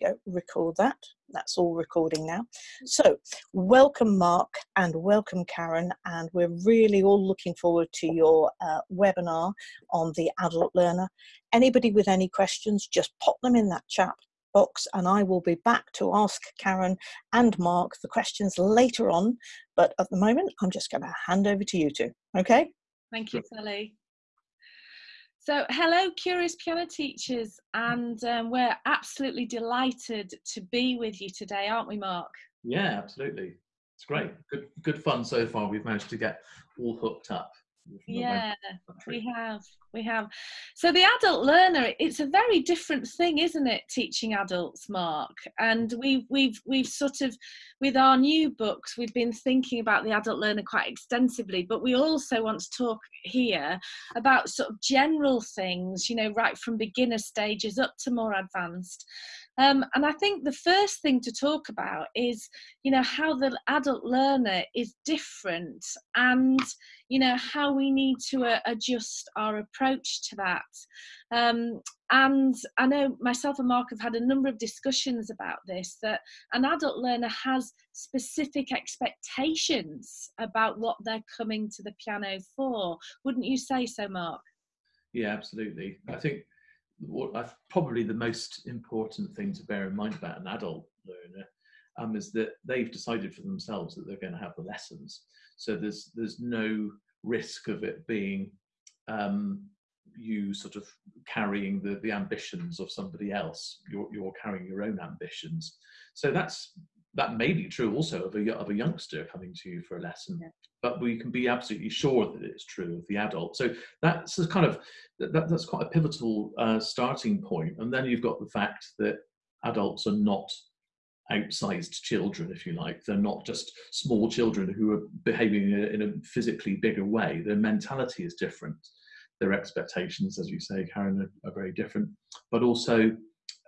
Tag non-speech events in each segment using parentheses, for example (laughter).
we go, record that. That's all recording now. So, welcome, Mark, and welcome, Karen. And we're really all looking forward to your uh, webinar on the adult learner. Anybody with any questions, just pop them in that chat box and I will be back to ask Karen and Mark the questions later on. But at the moment, I'm just going to hand over to you two. Okay? Thank you, Sally. So, hello, curious piano teachers, and um, we're absolutely delighted to be with you today, aren't we, Mark? Yeah, absolutely. It's great. Good, good fun so far. We've managed to get all hooked up yeah we have we have. So the adult learner it's a very different thing isn't it teaching adults mark? And we've we've we've sort of with our new books we've been thinking about the adult learner quite extensively but we also want to talk here about sort of general things you know right from beginner stages up to more advanced um, and I think the first thing to talk about is, you know, how the adult learner is different and, you know, how we need to uh, adjust our approach to that. Um, and I know myself and Mark have had a number of discussions about this that an adult learner has specific expectations about what they're coming to the piano for. Wouldn't you say so, Mark? Yeah, absolutely. I think what I've probably the most important thing to bear in mind about an adult learner um, is that they've decided for themselves that they're going to have the lessons. So there's there's no risk of it being um, you sort of carrying the the ambitions of somebody else. You're you're carrying your own ambitions. So that's that may be true also of a, of a youngster coming to you for a lesson, yeah. but we can be absolutely sure that it's true of the adult. So that's kind of that, that's quite a pivotal uh, starting point. And then you've got the fact that adults are not outsized children, if you like. They're not just small children who are behaving in a, in a physically bigger way. Their mentality is different. Their expectations, as you say, Karen, are, are very different. But also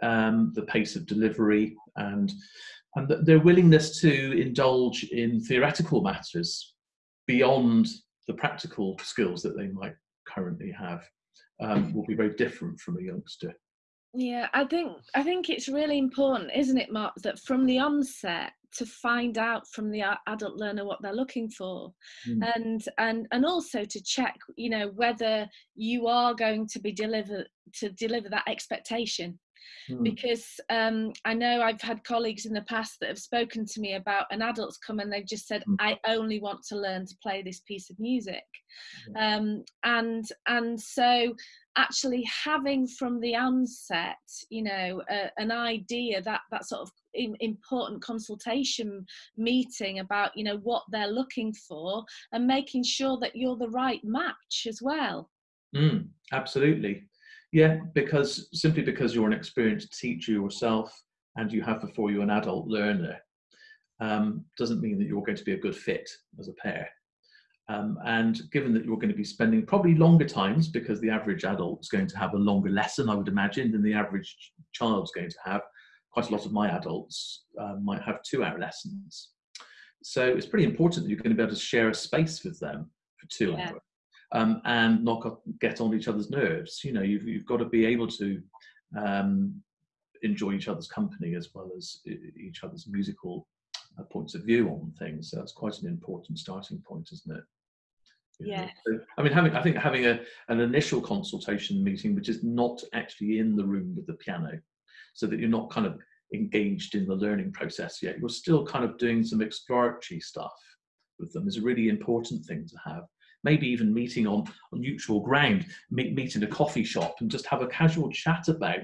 um, the pace of delivery and and their willingness to indulge in theoretical matters beyond the practical skills that they might currently have um, will be very different from a youngster. Yeah, I think I think it's really important, isn't it, Mark, that from the onset to find out from the adult learner what they're looking for, mm. and and and also to check, you know, whether you are going to be deliver to deliver that expectation mm. because um, I know I've had colleagues in the past that have spoken to me about an adult's come and they've just said, mm. I only want to learn to play this piece of music. Um, and and so actually having from the onset, you know, uh, an idea that that sort of important consultation meeting about you know what they're looking for and making sure that you're the right match as well mm, absolutely yeah, because simply because you're an experienced teacher yourself and you have before you an adult learner um, doesn't mean that you're going to be a good fit as a pair. Um, and given that you're going to be spending probably longer times because the average adult is going to have a longer lesson, I would imagine, than the average child's going to have. Quite a lot of my adults uh, might have two hour lessons. So it's pretty important that you're going to be able to share a space with them for two yeah. hours um, and not get on each other's nerves. You know, you've, you've got to be able to um, enjoy each other's company as well as each other's musical uh, points of view on things. So that's quite an important starting point, isn't it? yeah. So, I mean, having I think having a an initial consultation meeting, which is not actually in the room with the piano, so that you're not kind of engaged in the learning process yet. You're still kind of doing some exploratory stuff with them is a really important thing to have maybe even meeting on, on neutral ground, meet, meet in a coffee shop and just have a casual chat about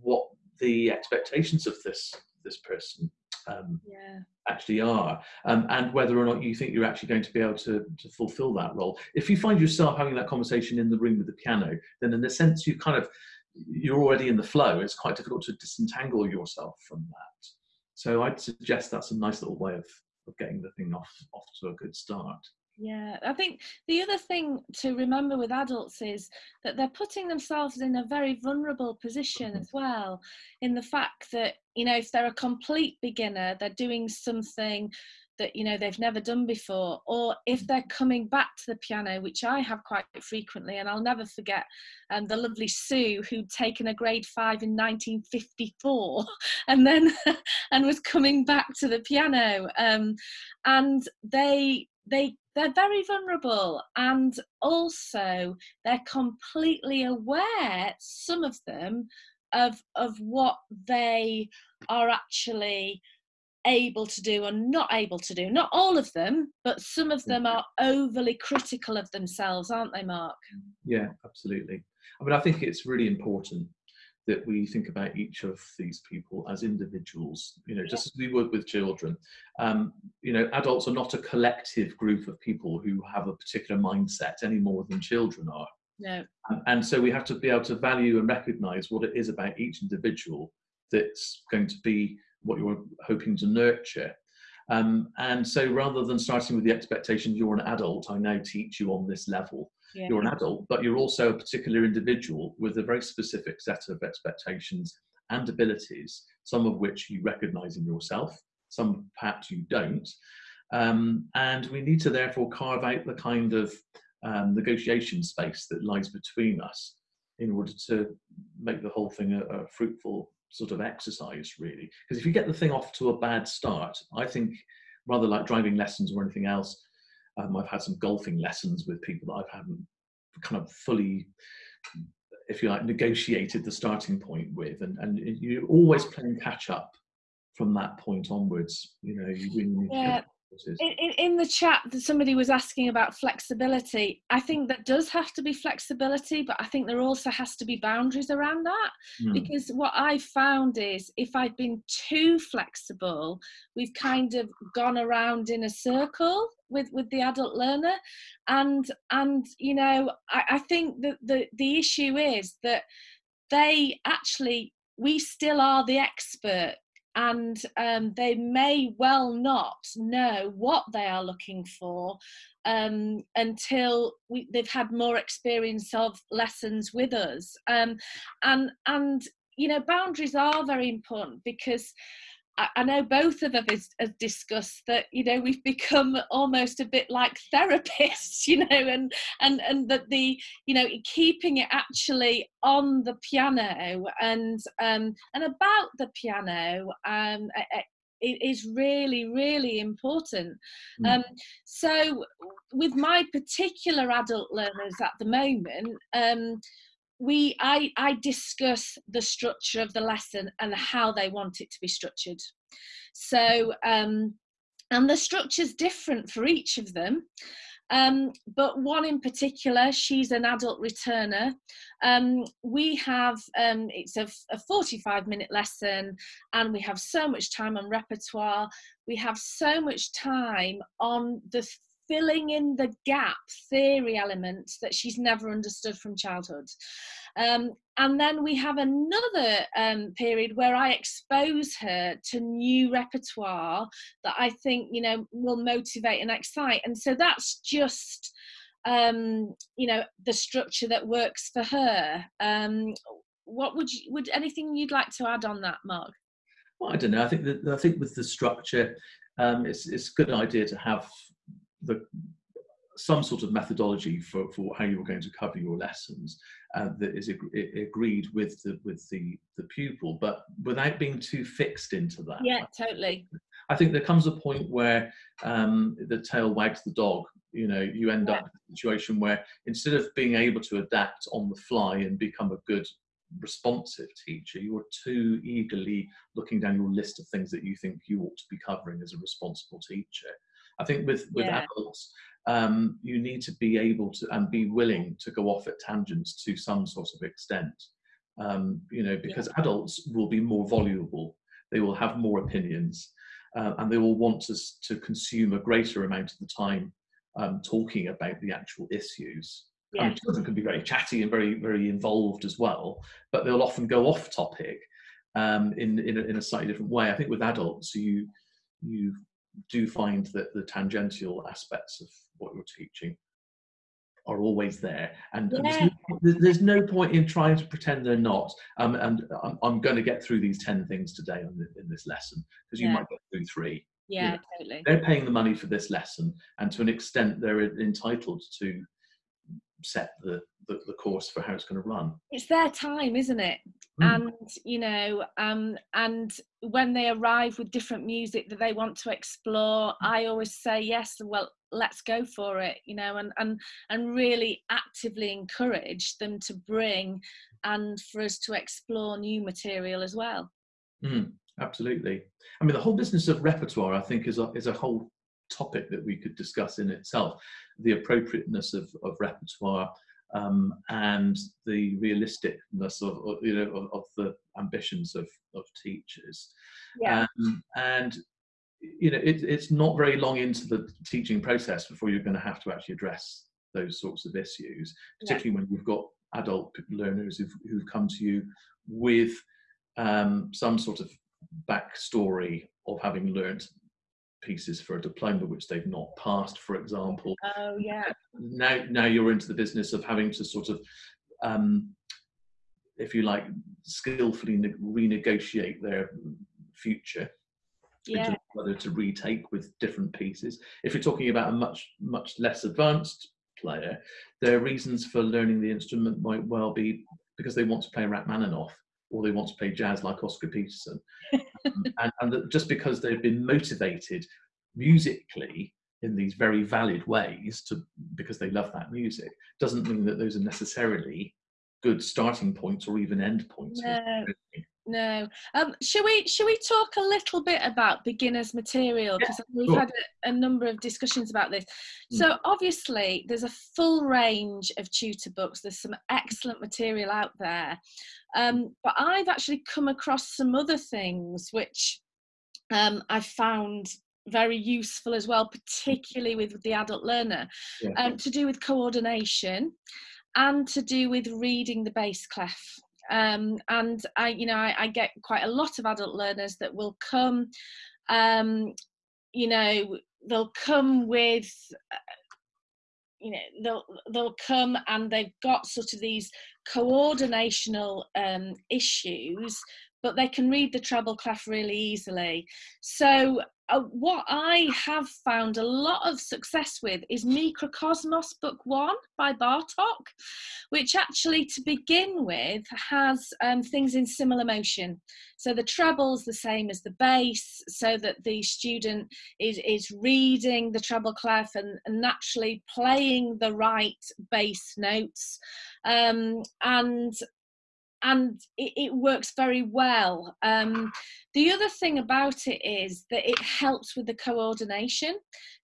what the expectations of this this person um, yeah. actually are, um, and whether or not you think you're actually going to be able to, to fulfill that role. If you find yourself having that conversation in the room with the piano, then in a sense you kind of you're already in the flow. It's quite difficult to disentangle yourself from that. So I'd suggest that's a nice little way of, of getting the thing off off to a good start. Yeah, I think the other thing to remember with adults is that they're putting themselves in a very vulnerable position as well, in the fact that, you know, if they're a complete beginner, they're doing something that you know they've never done before or if they're coming back to the piano which i have quite frequently and i'll never forget um, the lovely sue who'd taken a grade five in 1954 (laughs) and then (laughs) and was coming back to the piano um, and they they they're very vulnerable and also they're completely aware some of them of of what they are actually able to do and not able to do. Not all of them but some of them are mm-hmm. overly critical of themselves aren't they mark? Yeah absolutely. I mean i think it's really important that we think about each of these people as individuals you know just as we would with children. Um, you know adults are not a collective group of people who have a particular mindset any more than children are. No. And, and so we have to be able to value and recognize what it is about each individual that's going to be what you're hoping to nurture um, and so rather than starting with the expectation you're an adult i now teach you on this level yeah. you're an adult, but you're also a particular individual with a very specific set of expectations and abilities, some of which you recognize in yourself, some perhaps you don't. Um, and we need to therefore carve out the kind of um, negotiation space that lies between us in order to make the whole thing a, a fruitful sort of exercise, really. Because if you get the thing off to a bad start, I think rather like driving lessons or anything else, um, I've had some golfing lessons with people that I haven't kind of fully, if you like, negotiated the starting point with, and and you're always playing catch up from that point onwards. You know, you really yeah. In, in, the chat, somebody was asking about flexibility. I think that does have to be flexibility, but I think there also has to be boundaries around that. Mm. Because what I found is if I've been too flexible, we've kind of gone around in a circle with with the adult learner, and and you know I, I think that the the issue is that they actually we still are the expert and um, they may well not know what they are looking for um, until we, they've had more experience of lessons with us. Um, and and you know boundaries are very important because I know both of us have discussed that you know we've become almost a bit like (laughs) therapists, you know, and and and that the you know keeping it actually on the piano and um, and about the piano um, it is really really important mm. um, so with my particular adult learners at the moment um, we I, I discuss the structure of the lesson and how they want it to be structured so um, and the structure is different for each of them um, but one in particular, she's an adult returner. Um, we have, um, it's a, a 45 minute lesson, and we have so much time on repertoire. We have so much time on the filling in the gap theory elements that she's never understood from childhood. Um, and then we have another um, period where I expose her to new repertoire that I think, you know, will motivate and excite. And so that's just, um, you know, the structure that works for her. Um, what would you, would anything you'd like to add on that, Mark? Well, I don't know. I think that I think with the structure, um, it's it's a good idea to have the some sort of methodology for, for how you're going to cover your lessons uh, that is ag- agreed with the with the the pupil, but without being too fixed into that. Yeah, totally. I think there comes a point where um, the tail wags the dog. You know, you end yeah. up in a situation where instead of being able to adapt on the fly and become a good responsive teacher, you're too eagerly looking down your list of things that you think you ought to be covering as a responsible teacher. I think with with yeah. adults, um, you need to be able to and be willing to go off at tangents to some sort of extent. Um, you know, because yeah. adults will be more voluble, they will have more opinions, uh, and they will want us to, to consume a greater amount of the time um, talking about the actual issues. Yeah. I mean, children can be very chatty and very, very involved as well, but they'll often go off topic um, in in a, in a slightly different way. I think with adults, you you do find that the tangential aspects of what you're teaching are always there and, yeah. there's, no, there's, no, point in trying to pretend they're not um, and I'm, I'm, going to get through these 10 things today the, in this lesson because you yeah. might get through three Yeah, you know, totally. They're paying the money for this lesson, and to an extent, they're entitled to set the, the, the course for how it's going to run. It's their time, isn't it? Mm. And you know, um, and when they arrive with different music that they want to explore, I always say yes. Well, let's go for it. You know, and and and really actively encourage them to bring and for us to explore new material as well. Mm, absolutely. I mean, the whole business of repertoire, I think, is a, is a whole topic that we could discuss in itself. The appropriateness of, of repertoire um, and the realisticness of, of you know of, of, the ambitions of, of teachers. Yeah. Um, and you know, it, it's not very long into the teaching process before you're going to have to actually address those sorts of issues, particularly yeah. when you've got adult learners who've, who've come to you with um, some sort of backstory of having learnt pieces for a diploma which they've not passed, for example. Oh yeah. Now, now you're into the business of having to sort of, um, if you like, skillfully ne- renegotiate their future. Yeah. Whether to retake with different pieces. If you're talking about a much much less advanced player, their reasons for learning the instrument might well be because they want to play Rachmaninoff or they want to play jazz like Oscar Peterson. um, (laughs) and, and just because they've been motivated musically in these very valid ways to because they love that music doesn't mean that those are necessarily good starting points or even end points. No, no. Um, should we should we talk a little bit about beginners material because yeah, we've had a, a, number of discussions about this. Mm. So obviously there's a full range of tutor books. There's some excellent material out there, um, but I've actually come across some other things which um, I found very useful as well, particularly with the adult learner, yeah. um, to do with coordination and to do with reading the bass clef. Um, and I, you know, I, I, get quite a lot of adult learners that will come, um, you know, they'll come with, uh, you know, they'll they'll come and they've got sort of these coordinational um, issues, but they can read the treble clef really easily. So uh, what I have found a lot of success with is Mikrokosmos Book One by Bartok, which actually, to begin with, has um, things in similar motion. So the treble's the same as the bass, so that the student is, is reading the treble clef and, and naturally playing the right bass notes. Um, and and it, it, works very well. Um, the other thing about it is that it helps with the coordination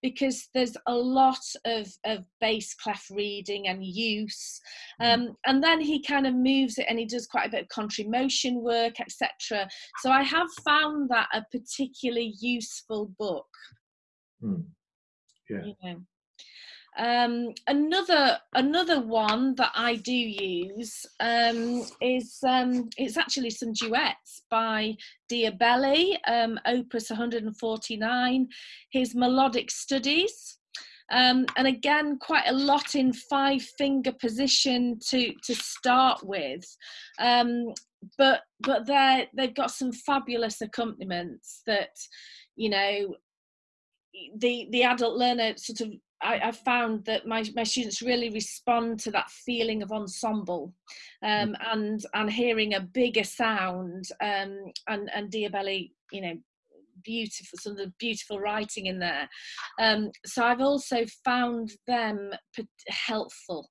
because there's a lot of, of bass clef reading and use. Mm. Um, and then he kind of moves it and he does quite a bit of contrary motion work, etc. So I have found that a particularly useful book. Mm. Yeah. You know. Um, another another one that I do use um, is um, it's actually some duets by Diabelli, um, Opus 149, his melodic studies. Um, and again, quite a lot in five finger position to to start with, um, but but they they've got some fabulous accompaniments that you know the the adult learner sort of I, I, found that my, my students really respond to that feeling of ensemble um, mm. and and hearing a bigger sound um, and and Diabelli, you know, beautiful some of the beautiful writing in there. Um, so I've also found them helpful.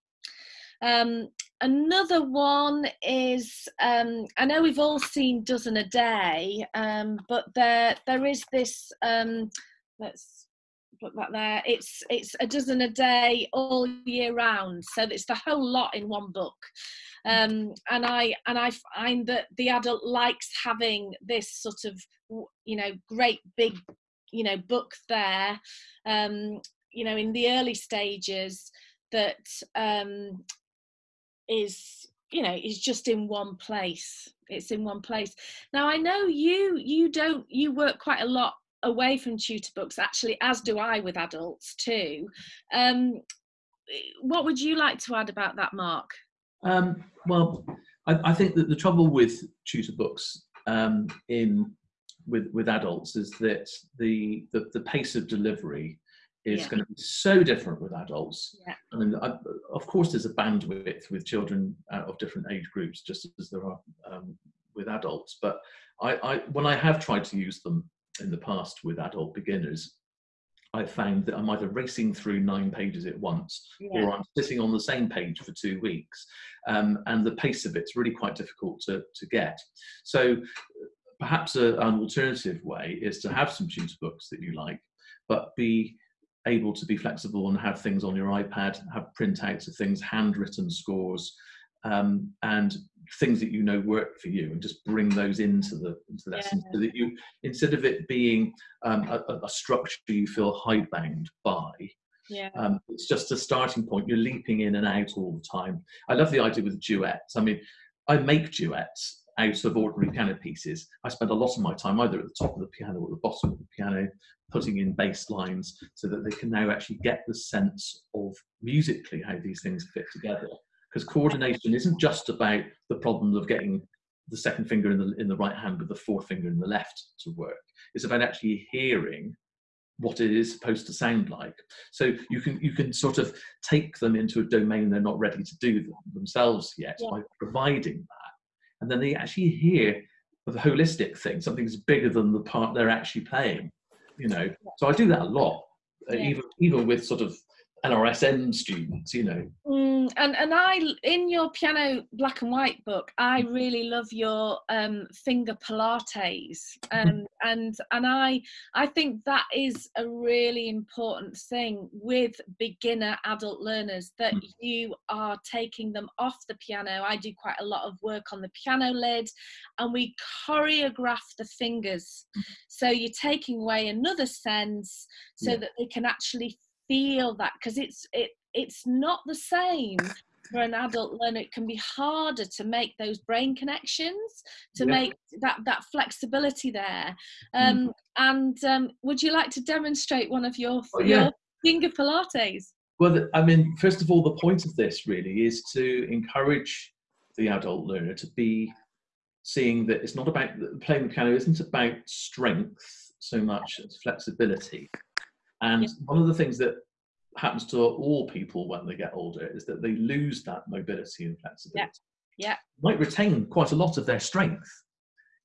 Um, another one is um, I know we've all seen Dozen a Day, um, but there there is this. Um, let's put that there. It's it's a dozen a day all year round, so it's the whole lot in one book. Um, and I and I find that the adult likes having this sort of you know great big you know book there. Um, you know, in the early stages that um, is you know is just in one place it's in one place now i know you you don't you work quite a lot away from tutor books actually as do i with adults too um, what would you like to add about that mark um, well I, I, think that the trouble with tutor books um, in with with adults is that the the, the pace of delivery is Yeah. going to be so different with adults. Yeah. I mean, I, of course, there's a bandwidth with children uh, of different age groups, just as there are um, with adults. But I, I, when I have tried to use them in the past with adult beginners, I've found that I'm either racing through nine pages at once Yeah. or I'm sitting on the same page for two weeks. Um, and the pace of it's really quite difficult to, to get. So perhaps a, an alternative way is to have some tutor books that you like, but be able to be flexible and have things on your iPad, have printouts of things, handwritten scores, um, and things that you know work for you, and just bring those into the into the lesson so that you instead of it being um, a, a- a structure you feel hidebound by, Yeah. um, it's just a starting point. You're leaping in and out all the time. I love the idea with duets. I mean, I make duets out of ordinary piano pieces. I spend a lot of my time either at the top of the piano or the bottom of the piano, putting in bass lines so that they can now actually get the sense of musically how these things fit together. Because coordination isn't just about the problem of getting the second finger in the in the right hand with the fourth finger in the left to work. It's about actually hearing what it is supposed to sound like. So you can you can sort of take them into a domain they're not ready to do them, themselves yet Yeah. by providing that, and then they actually hear the holistic thing, something that's bigger than the part they're actually playing. You know, so I do that a lot, uh, Yeah. even even with sort of ABRSM students. You know, Mm, and and I in your piano black and white book, I really love your um, finger pilates, um, and and I I think that is a really important thing with beginner adult learners that Mm. you are taking them off the piano. I do quite a lot of work on the piano lid, and we choreograph the fingers, so you're taking away another sense so Yeah. that they can actually feel that because it's it it's not the same for an adult learner it can be harder to make those brain connections to Yeah. make that that flexibility there um and um would you like to demonstrate one of your Oh, yeah. your finger pilates Well, I mean, first of all, the point of this really is to encourage the adult learner to be seeing that it's not about playing the piano isn't about strength so much as flexibility. And Yeah. one of the things that happens to all people when they get older is that they lose that mobility and flexibility. Yeah. Might retain quite a lot of their strength.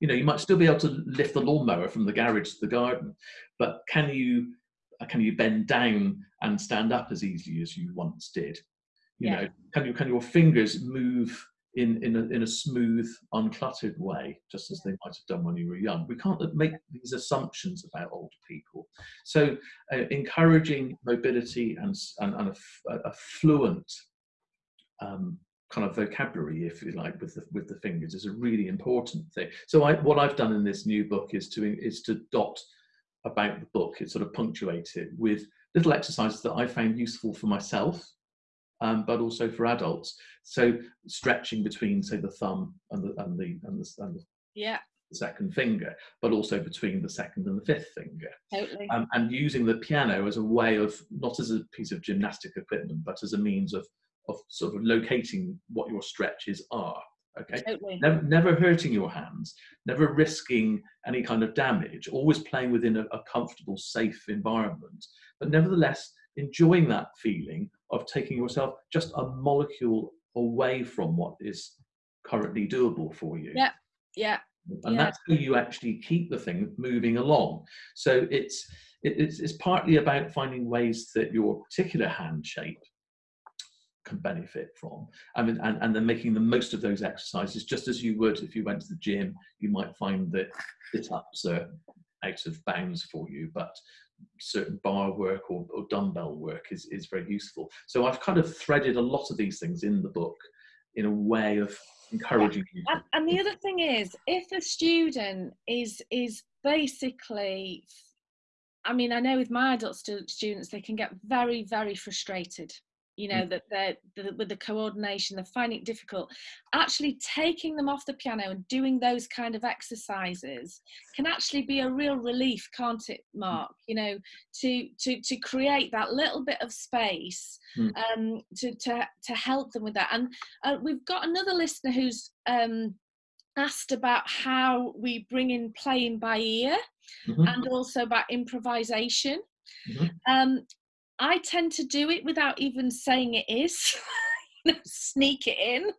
You know, you might still be able to lift the lawnmower from the garage to the garden, but can you can you bend down and stand up as easily as you once did? You Yeah. know, can you can your fingers move in in a, in a smooth, uncluttered way, just as they might have done when you were young? We can't make these assumptions about older people. So, uh, encouraging mobility and and, and a, a- fluent um, kind of vocabulary, if you like, with the with the fingers is a really important thing. So, I, what I've done in this new book is to is to dot about the book. It's sort of punctuate it with little exercises that I found useful for myself, um, but also for adults. So, stretching between, say, the thumb and the and the and the, and the yeah second finger, but also between the second and the fifth finger totally um, and using the piano as a way of not as a piece of gymnastic equipment, but as a means of of sort of locating what your stretches are. Okay, totally never never hurting your hands, never risking any kind of damage, always playing within a, a comfortable, safe environment, but nevertheless enjoying that feeling of taking yourself just a molecule away from what is currently doable for you Yeah. yeah and Yeah. that's how you actually keep the thing moving along so it's it's, it's partly about finding ways that your particular hand shape can benefit from I mean, and, and then making the most of those exercises just as you would if you went to the gym you might find that sit-ups are out of bounds for you but certain bar work or, or dumbbell work is, is very useful. So i've kind of threaded a lot of these things in the book in a way of encouraging you and, and the other thing is if a student is is basically i mean i know with my adult stu- students they can get very very frustrated you know that they're the, with the coordination they're finding it difficult actually taking them off the piano and doing those kind of exercises can actually be a real relief can't it mark you know to to to create that little bit of space Mm. um to to to help them with that and uh, we've got another listener who's um asked about how we bring in playing by ear Mhm. and also about improvisation. Mhm. Um, I tend to do it without even saying it is, (laughs) You know, sneak it in.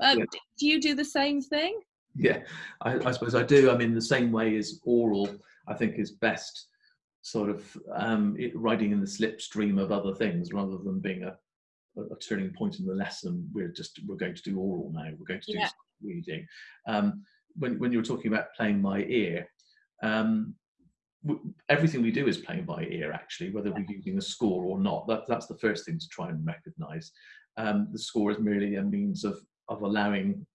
Um, Yeah. Do you do the same thing? Yeah, I, I suppose I do. I mean, the same way as oral, I think is best sort of um, it, riding in the slipstream of other things rather than being a, a, a turning point in the lesson. We're just we're going to do oral now. We're going to do Yeah. reading. Um, when when you were talking about playing my ear, um, everything we do is playing by ear. Actually, whether we're using a score or not, that, that's the first thing to try and recognise. Um, the score is merely a means of of allowing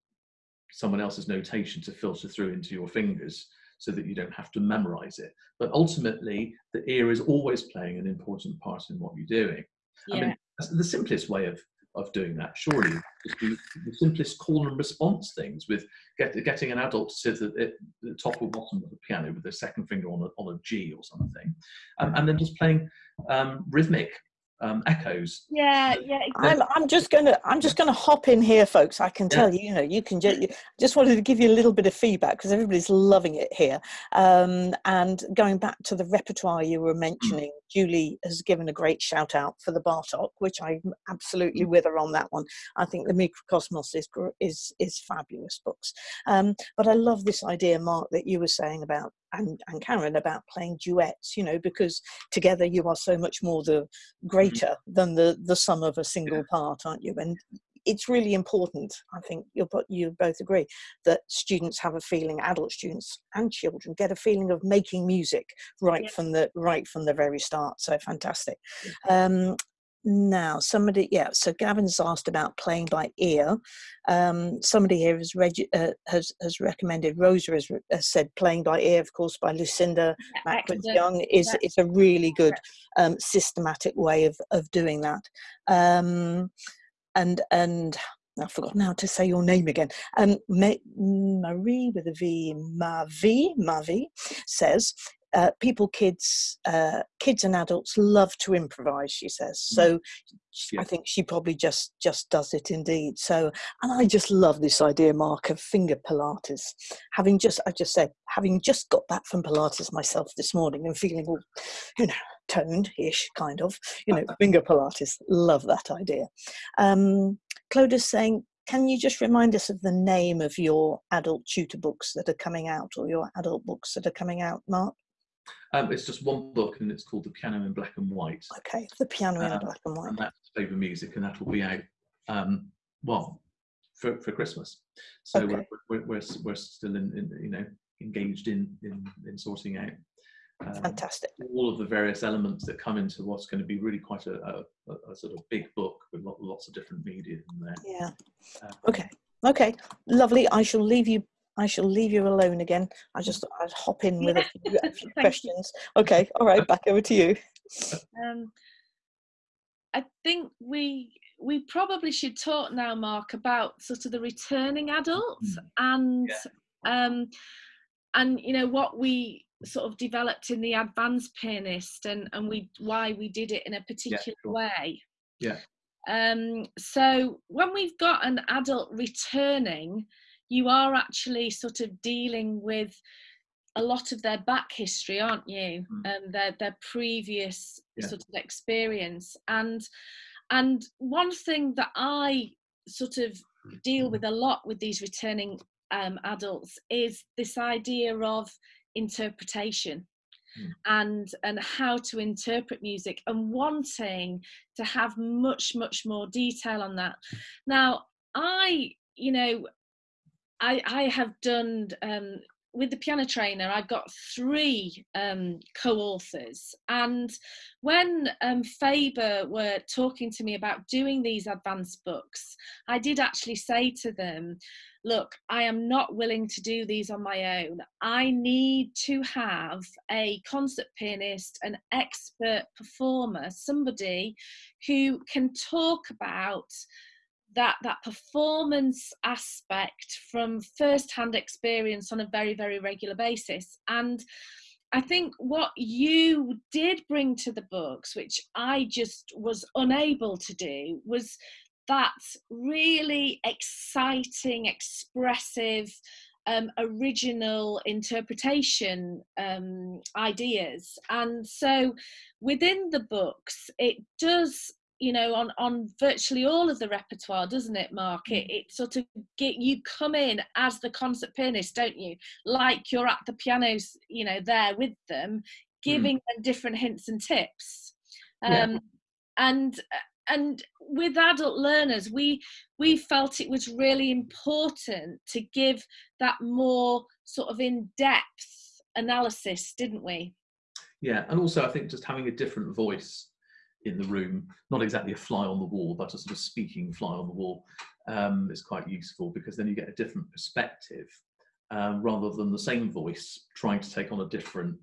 someone else's notation to filter through into your fingers so that you don't have to memorize it. But ultimately, the ear is always playing an important part in what you're doing. I mean, the simplest way of, of doing that, surely, do the simplest call and response things with get, getting an adult to sit at, at the top or bottom of the piano with their second finger on a, on a G or something, um, and then just playing um, rhythmic um, echoes. yeah, yeah. I'm, I'm just gonna I'm just gonna hop in here, folks. I can Yeah. tell you, you know, you can just just wanted to give you a little bit of feedback because everybody's loving it here. Um, and going back to the repertoire you were mentioning, Julie has given a great shout out for the Bartok, which I'm absolutely with her on that one. I think the Mikrokosmos is is is fabulous books. Um, but I love this idea, Mark, that you were saying about and, and Karen about playing duets. You know, because together you are so much more the greater than the the sum of a single part, aren't you? And it's really important. I think you'll you both agree that students have a feeling, adult students and children get a feeling of making music right Yeah. from the right from the very start. So fantastic. Um, now somebody yeah so gavin's asked about playing by ear um, somebody here has, reg- uh, has has recommended rosa has, has said playing by ear of course by lucinda Mackworth. Young is Yeah. is a really good um, systematic way of of doing that. Um, and and I forgot now to say your name again. Um, Ma- Marie with a V, Mavi, Mavi says. Uh, people, kids, uh, kids and adults love to improvise. She says so. sh- I think she probably just just does it indeed. So, and I just love this idea, Mark, of finger Pilates having just I just said having just got back from Pilates myself this morning and feeling all you know toned-ish kind of you know (laughs) finger Pilates love that idea um Cloda's saying can you just remind us of the name of your adult tutor books that are coming out or your adult books that are coming out Mark Um, it's just one book and it's called The Piano in Black and White. okay the piano in Um, black and white and that's Faber Music, and that will be out um, well for, for Christmas. So Okay. we're, we're, we're we're still in, in you know engaged in in, in sorting out um, fantastic all of the various elements that come into what's going to be really quite a, a, a- sort of big book with lots of different media in there. yeah Um, okay okay lovely I shall leave you I shall leave you alone again I just thought I'd hop in with a few, a (laughs) few Thank you. questions okay all right back over to you Um, I think we we probably should talk now, Mark, about sort of the returning adults and um, and you know what we sort of developed in the advanced pianist and and we why we did it in a particular sure. way. Yeah. Um, so when we've got an adult returning, you are actually sort of dealing with a lot of their back history, aren't you? Mm. And their their previous Yeah. sort of experience. And and one thing that I sort of deal with a lot with these returning um, adults is this idea of interpretation Mm. and and how to interpret music and wanting to have much much more detail on that now i you know i i have done um with the piano trainer i've got three um co-authors and when um faber were talking to me about doing these advanced books i did actually say to them look, I am not willing to do these on my own. I need to have a concert pianist, an expert performer, somebody who can talk about that that performance aspect from first-hand experience on a very very regular basis and I think what you did bring to the books, which I just was unable to do, was that really exciting, expressive, um, original interpretation um, ideas. And so within the books, it does you know on on virtually all of the repertoire doesn't it mark it, mm. it sort of get you come in as the concert pianist don't you like you're at the pianos you know there with them mm. giving mm. them different hints and tips um, yeah. and and with adult learners we we felt it was really important to give that more sort of in-depth analysis didn't we yeah and also i think just having a different voice in the room, not exactly a fly on the wall, but a sort of speaking fly on the wall, um, is quite useful because then you get a different perspective um, rather than the same voice trying to take on a different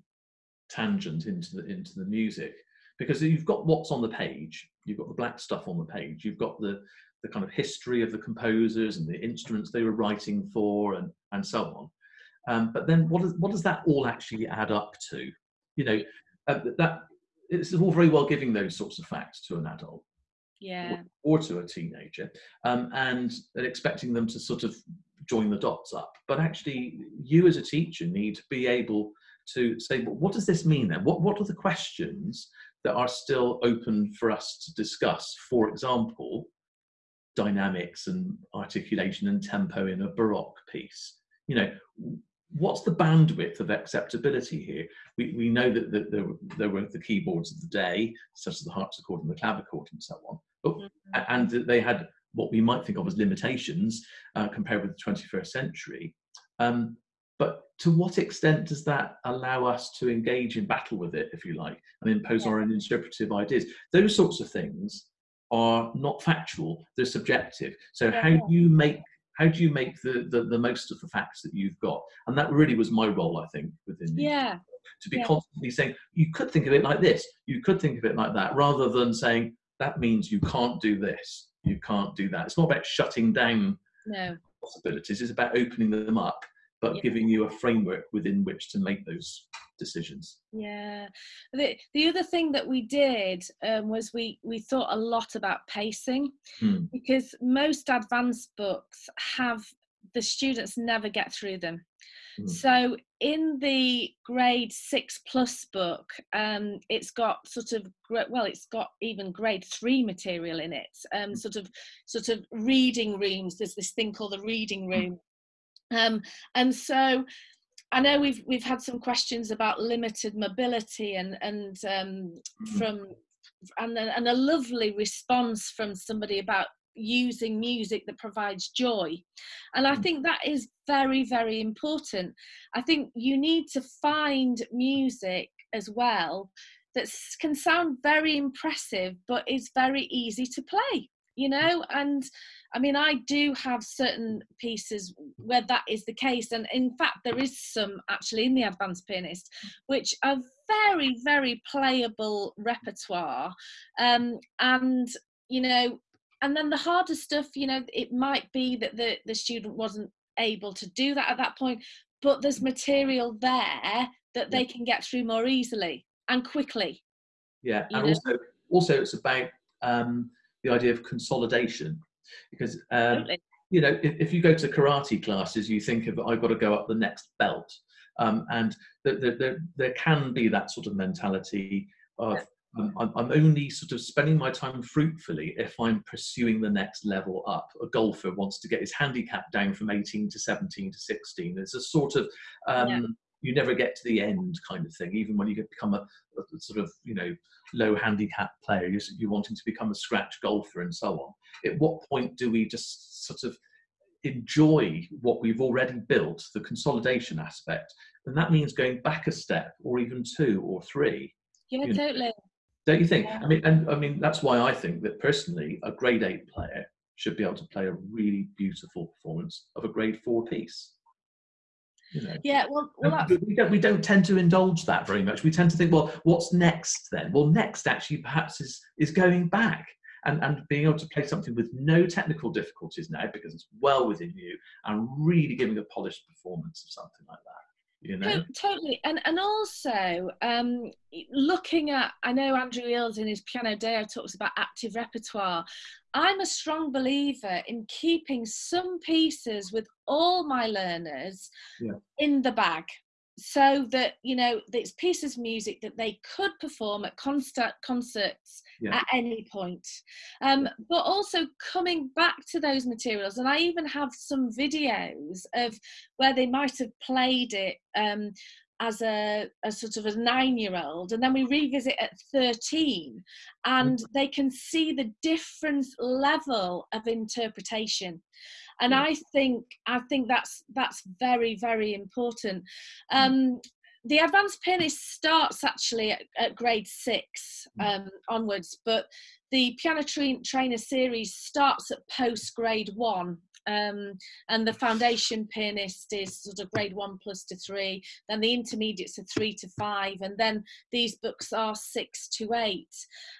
tangent into the into the music. Because you've got what's on the page, you've got the black stuff on the page, you've got the the kind of history of the composers and the instruments they were writing for, and and so on. Um, but then, what does what does that all actually add up to? You know, uh, that it's all very well giving those sorts of facts to an adult yeah. or, or to a teenager um, and, and expecting them to sort of join the dots up. But actually you as a teacher need to be able to say well, what does this mean then? What, what are the questions that are still open for us to discuss? For example dynamics and articulation and tempo in a baroque piece. You know what's the bandwidth of acceptability here? We, we know that, that there, there, were the keyboards of the day, such as the harpsichord and the clavichord and so on, but, mm-hmm. and they had what we might think of as limitations uh, compared with the 21st century. Um, but to what extent does that allow us to engage in battle with it, if you like, and impose yeah. our own interpretive ideas? Those sorts of things are not factual, they're subjective. So yeah. how do you make how do you make the, the, the most of the facts that you've got? And that really was my role i think within yeah. to be yeah. constantly saying you could think of it like this. You could think of it like that rather than saying that means you can't do this. You can't do that. It's not about shutting down no. possibilities. It's about opening them up but yeah. giving you a framework within which to make those decisions. Yeah. The, the other thing that we did um, was we, we thought a lot about pacing hmm. because most advanced books have the students never get through them. Hmm. So in the grade six plus book, um, it's got sort of well, it's got even grade three material in it. Um, hmm. sort of sort of reading rooms. There's this thing called the reading hmm. room, um, and so I know we've we've had some questions about limited mobility and and um, mm-hmm. from and a, and a lovely response from somebody about using music that provides joy and i mm. think that is very very important i think you need to find music as well that can sound very impressive but is very easy to play you know and I mean, I do have certain pieces where that is the case, and in fact, there is some actually in the advanced pianist, which are very, very playable repertoire, um, and you know, and then the harder stuff, you know, it might be that the the student wasn't able to do that at that point, but there's material there that they can get through more easily and quickly. Yeah, and know? also also it's about um, the idea of consolidation because um, you know if, if, you go to karate classes you think of i've got to go up the next belt um, and there, there, there can be that sort of mentality of um, I'm, I'm only sort of spending my time fruitfully if I'm pursuing the next level up. A golfer wants to get his handicap down from 18 to 17 to 16. There's a sort of um, yeah you never get to the end kind of thing even when you become a, a sort of you know low handicap player you're, you're, wanting to become a scratch golfer and so on. At what point do we just sort of enjoy what we've already built the consolidation aspect? And that means going back a step or even two or three yeah you know, totally. Don't you think? Yeah. i mean and i mean that's why i think that personally a grade eight player should be able to play a really beautiful performance of a grade four piece you know. Yeah, well, well we don't we don't tend to indulge that very much. We tend to think, well, what's next then? Well, next actually perhaps is is going back and, and being able to play something with no technical difficulties now because it's well within you and really giving a polished performance of something like that. You know? Totally and and also um looking at i know andrew eales in his Pianodao talks about active repertoire. I'm a strong believer in keeping some pieces with all my learners yeah. in the bag so that you know it's pieces of music that they could perform at concert concerts yeah. at any point um, but also coming back to those materials and i even have some videos of where they might have played it um, as a, a, sort of a nine year old and then we revisit at 13 and mm. they can see the different level of interpretation and i think i think that's that's very very important mm. um, the advanced pianist starts actually at, at grade six mm. um, onwards but the piano tra- trainer series starts at post grade one um, and the foundation pianist is sort of grade one plus to three then the intermediates are three to five and then these books are six to eight.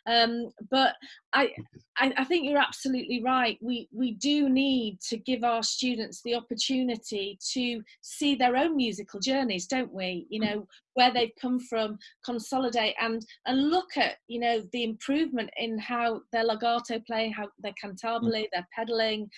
Um, but I, I, I think you're absolutely right. We we do need to give our students the opportunity to see their own musical journeys don't we? You know where they've come from consolidate and and look at you know the improvement in how their legato playing how their cantabile their pedaling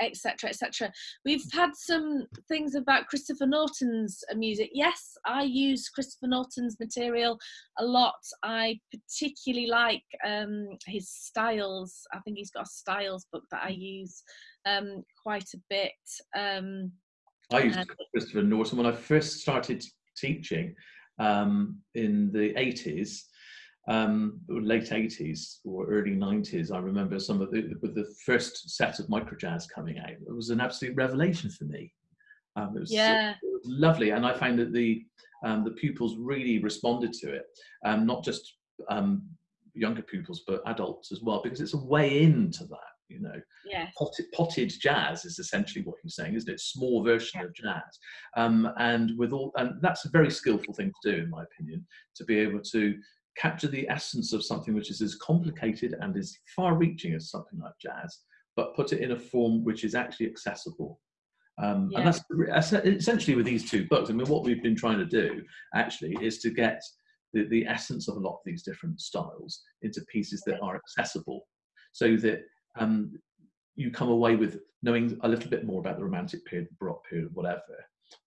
etc etc we've had some things about christopher norton's music. Yes i use christopher norton's material a lot. I particularly like um, his styles. I think he's got a styles book that i use um, quite a bit um, I used Christopher Norton when I first started teaching um, in the 80s, um, late 80s or early 90s. I remember some of the, with the first set of Microjazz coming out. It was an absolute revelation for me. Um, it, was, yeah. it, was, lovely, and I found that the um, the pupils really responded to it, um, not just um, younger pupils but adults as well, because it's a way into that you know yeah. potted, potted jazz is essentially what you're saying isn't it small version yeah. of jazz um, and with all and that's a very skillful thing to do in my opinion to be able to capture the essence of something which is as complicated and as far reaching as something like jazz but put it in a form which is actually accessible um, yeah. and that's essentially with these two books i mean what we've been trying to do actually is to get the, the essence of a lot of these different styles into pieces that are accessible so that um, you come away with knowing a little bit more about the romantic period, baroque period, whatever,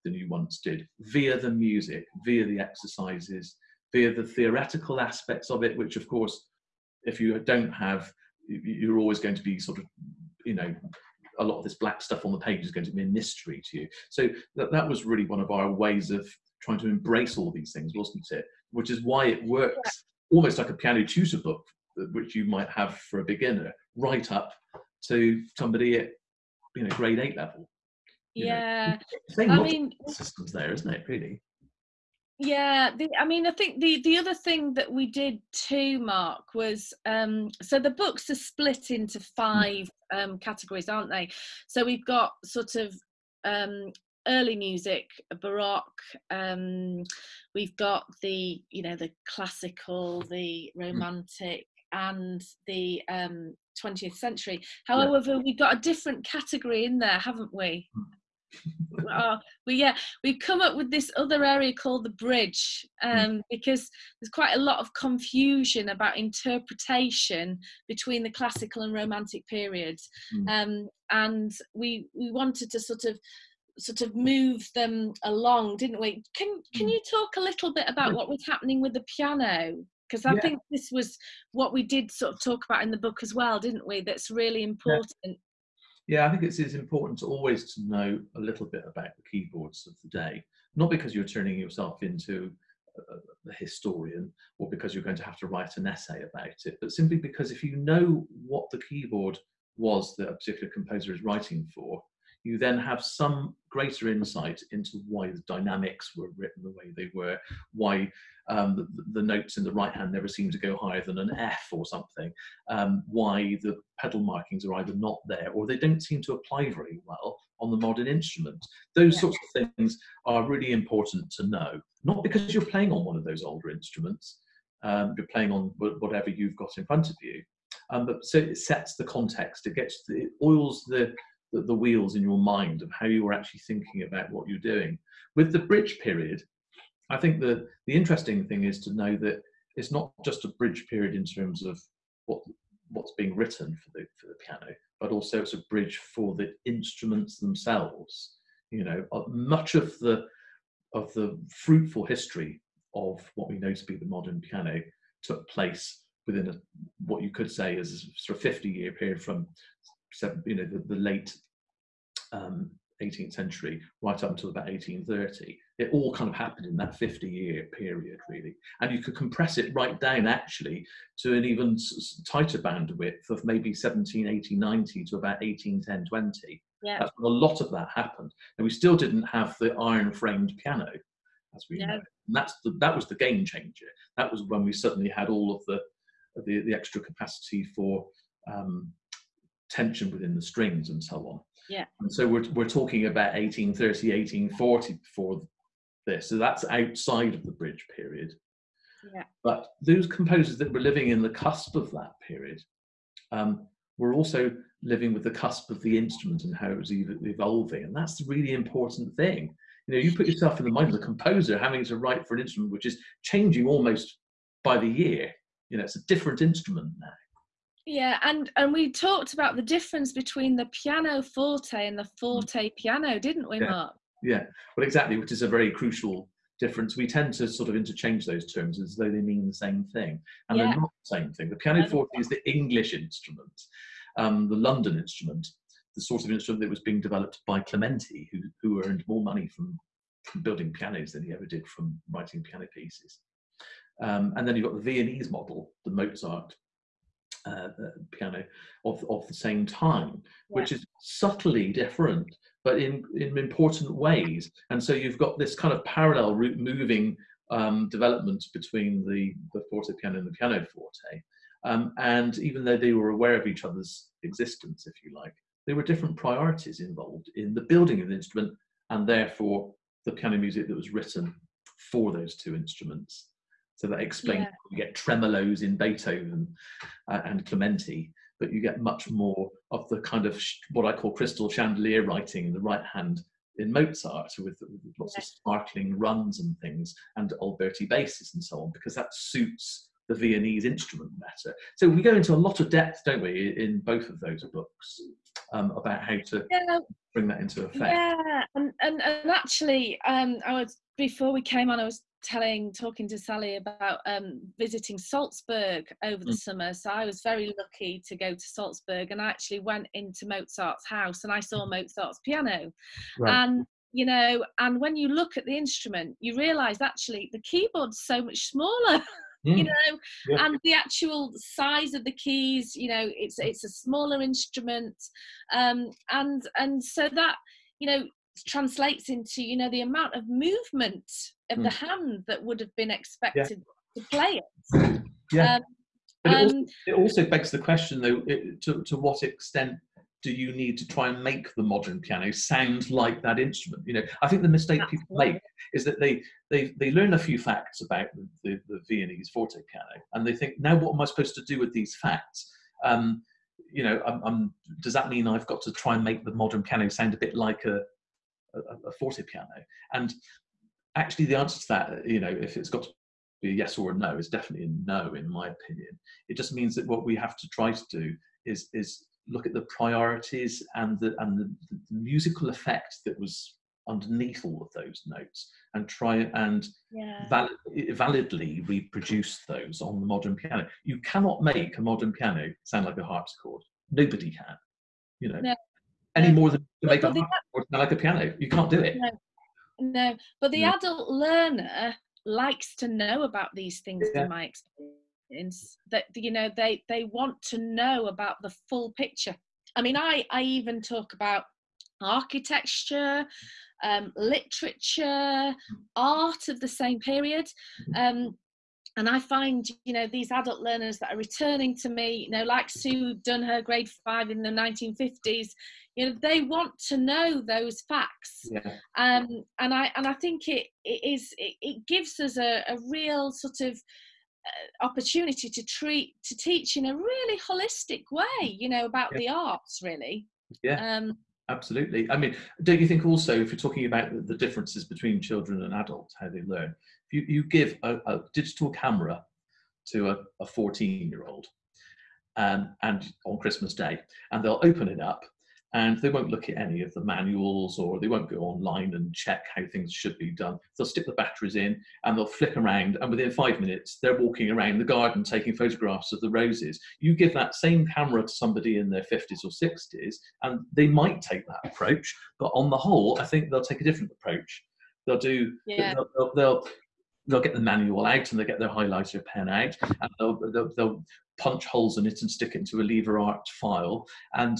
than you once did, via the music, via the exercises, via the theoretical aspects of it, which of course, if you don't have, you're always going to be sort of, you know, a lot of this black stuff on the page is going to be a mystery to you. So that, that was really one of our ways of trying to embrace all these things, wasn't it? Which is why it works almost like a piano tutor book, which you might have for a beginner, right up to somebody at you know grade eight level. Yeah, I mean, systems there, isn't it? Really. Yeah, the, I mean, I think the the other thing that we did too, Mark, was um, so the books are split into five um, categories, aren't they? So we've got sort of um, early music, baroque. Um, we've got the you know the classical, the hmm. romantic, and the um, 20th century. However, yeah. we've got a different category in there, haven't we? uh, we yeah we've come up with this other area called the bridge hmm. um, because there's quite a lot of confusion about interpretation between the classical and romantic periods mm. um, and we we wanted to sort of sort of move them along didn't we can can hmm. you talk a little bit about what was happening with the piano because I yeah. think this was what we did sort of talk about in the book as well, didn't we? That's really important. Yeah, yeah I think it's, it's important to always to know a little bit about the keyboards of the day, not because you're turning yourself into a, a historian or because you're going to have to write an essay about it, but simply because if you know what the keyboard was that a particular composer is writing for, you then have some greater insight into why the dynamics were written the way they were, why um, the, the, notes in the right hand never seem to go higher than an F or something, um, why the pedal markings are either not there or they don't seem to apply very well on the modern instrument. Those yeah. sorts of things are really important to know, not because you're playing on one of those older instruments, um, you're playing on whatever you've got in front of you, um, but so it sets the context, it gets the, it oils the the, the wheels in your mind of how you were actually thinking about what you're doing. With the bridge period, I think the, the interesting thing is to know that it's not just a bridge period in terms of what what's being written for the for the piano, but also it's a bridge for the instruments themselves. You know, uh, much of the of the fruitful history of what we know to be the modern piano took place within a, what you could say is a sort of 50 year period from you know the, the late um, 18th century right up until about 1830 it all kind of happened in that 50 year period really and you could compress it right down actually to an even tighter bandwidth of maybe 17 18 90 to about 18 10 20 yeah. that's when a lot of that happened and we still didn't have the iron framed piano as we yeah. know and that's the, that was the game changer that was when we suddenly had all of the the, the extra capacity for um, tension within the strings and so on. Yeah. And so we're, we're talking about 1830, 1840 for this. So that's outside of the bridge period. Yeah. But those composers that were living in the cusp of that period um, were also living with the cusp of the instrument and how it was evolving. And that's the really important thing. You know, you put yourself in the mind of the composer having to write for an instrument which is changing almost by the year. You know, it's a different instrument now. Yeah, and and we talked about the difference between the piano forte and the forte piano, didn't we, yeah. Mark? Yeah, well, exactly, which is a very crucial difference. We tend to sort of interchange those terms as though they mean the same thing, and yeah. they're not the same thing. The piano forte is the English instrument, um, the London instrument, the sort of instrument that was being developed by Clementi, who who earned more money from, from building pianos than he ever did from writing piano pieces. Um, and then you've got the Viennese model, the Mozart uh, piano of, of the same time, yeah. which is subtly different, but in, in important ways. And so you've got this kind of parallel route moving um, development between the, the forte piano and the piano forte. Um, and even though they were aware of each other's existence, if you like, there were different priorities involved in the building of the instrument and therefore the piano music that was written for those two instruments. So that explains yeah. you get tremolos in Beethoven uh, and Clementi, but you get much more of the kind of what I call crystal chandelier writing in the right hand in Mozart with, with lots of sparkling runs and things and Alberti basses and so on, because that suits the Viennese instrument better. So we go into a lot of depth, don't we, in both of those books um, about how to yeah. Bring that into effect. Yeah, and, and, and actually, um, I was before we came on, I was telling talking to Sally about um, visiting Salzburg over the mm. summer. So I was very lucky to go to Salzburg and I actually went into Mozart's house and I saw mm. Mozart's piano. Right. And you know, and when you look at the instrument, you realise actually the keyboard's so much smaller. (laughs) Mm. you know yeah. and the actual size of the keys you know it's it's a smaller instrument um and and so that you know translates into you know the amount of movement of mm. the hand that would have been expected yeah. to play it yeah um, but it, um, also, it, also, begs the question though it, to, to what extent do you need to try and make the modern piano sound like that instrument you know i think the mistake people make is that they they, they learn a few facts about the, the, the viennese forte piano and they think now what am i supposed to do with these facts um, you know I'm, I'm, does that mean i've got to try and make the modern piano sound a bit like a a, a forte piano. And actually, the answer to that, uh, you know, if it's got to be a yes or a no, is definitely a no, in my opinion. It just means that what we have to try to do is is look at the priorities and the and the, the musical effect that was underneath all of those notes and try and yeah. valid, validly reproduce those on the modern piano. You cannot make a modern piano sound like a harpsichord. Nobody can. You know, no any more than to make a or like a piano. You can't do it. No, no. but the adult learner likes to know about these things. Yeah. In my experience, that you know they they want to know about the full picture. I mean, I I even talk about architecture, um, literature, art of the same period. Um, and I find, you know, these adult learners that are returning to me, you know, like Sue done her grade five in the 1950s, you know they want to know those facts yeah. um, and i and i think it, it is it, it gives us a, a real sort of opportunity to treat to teach in a really holistic way you know about yeah. the arts really yeah um absolutely. I mean, don't you think also, if you're talking about the differences between children and adults, how they learn, if you, you give a, a digital camera to a 14 year old and, and on Christmas Day, and they'll open it up and they won't look at any of the manuals or they won't go online and check how things should be done. They'll stick the batteries in and they'll flick around, and within five minutes, they're walking around the garden taking photographs of the roses. You give that same camera to somebody in their 50s or 60s, and they might take that approach, but on the whole, I think they'll take a different approach. They'll do, yeah. they'll, they'll, they'll they'll get the manual out and they'll get their highlighter pen out and they'll, they'll, they'll, punch holes in it and stick it into a lever arch file and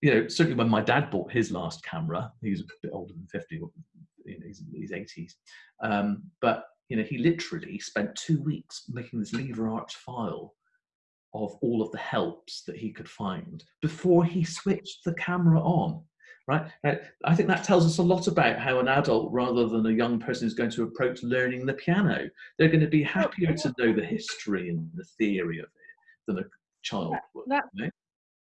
you know, certainly when my dad bought his last camera, he's a bit older than 50, you know, he's in his 80s. Um, but, you know, he literally spent two weeks making this lever arch file of all of the helps that he could find before he switched the camera on. Right? I think that tells us a lot about how an adult, rather than a young person, is going to approach learning the piano. They're going to be happier to know the history and the theory of it than a child would. That, you know?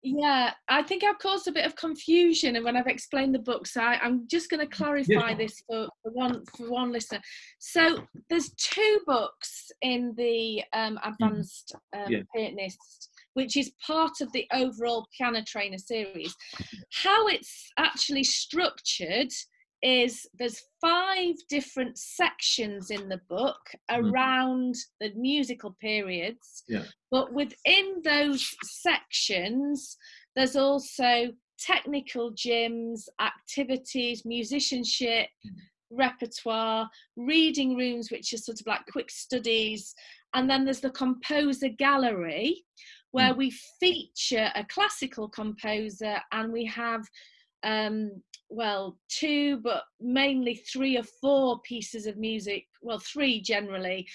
Yeah, I think I've caused a bit of confusion, and when I've explained the books, I, I'm just going to clarify yeah. this for, for one for one listener. So there's two books in the um, mm-hmm. advanced um, yeah. pianist, which is part of the overall piano trainer series. (laughs) How it's actually structured is there's five different sections in the book mm-hmm. around the musical periods yeah. but within those sections there's also technical gyms activities musicianship mm. repertoire reading rooms which are sort of like quick studies and then there's the composer gallery where mm. we feature a classical composer and we have um, well, two, but mainly three or four pieces of music, well, three generally,